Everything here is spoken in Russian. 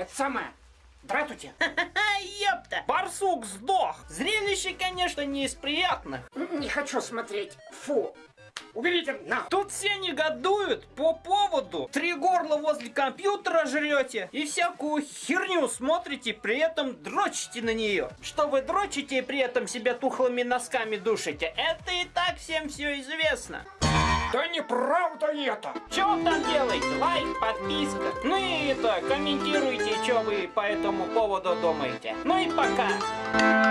Это самое. Здравствуйте. А, ёпта! Барсук сдох! Зрелище, конечно, не из приятных. Не хочу смотреть. Фу. Уберите на. Тут все негодуют по поводу три горла возле компьютера жрете и всякую херню смотрите, при этом дрочите на нее. Что вы дрочите и при этом себя тухлыми носками душите, это и так всем все известно. Да неправда это. Что вы там делаете? Лайк, подписка. Ну и это, комментируйте, что вы по этому поводу думаете. Ну и пока.